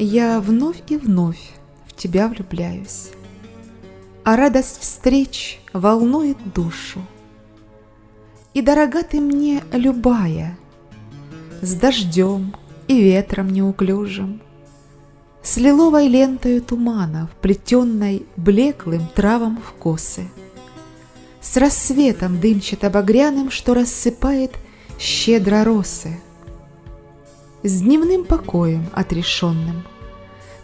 Я вновь и вновь в тебя влюбляюсь, А радость встреч волнует душу. И дорога ты мне любая, С дождем и ветром неуклюжим, С лиловой лентой тумана, Вплетенной блеклым травам в косы, С рассветом дымчато-багряным, Что рассыпает щедро росы — с дневным покоем отрешенным,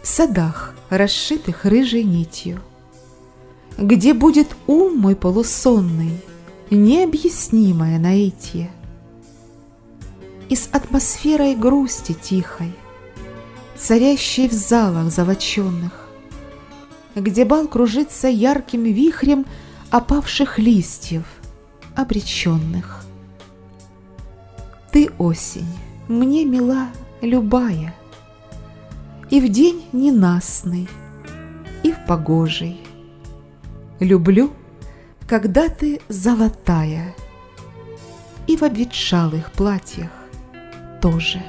Садах, расшитых рыжей нитью, Где будет ум мой полусонный, Необъяснимое наитие. И с атмосферой грусти тихой, Царящей в залах золоченных, Где бал кружится ярким вихрем Опавших листьев, обреченных. Ты осень, мне мила любая, И в день ненастный, и в погожий. Люблю, когда ты золотая, И в обветшалых платьях тоже.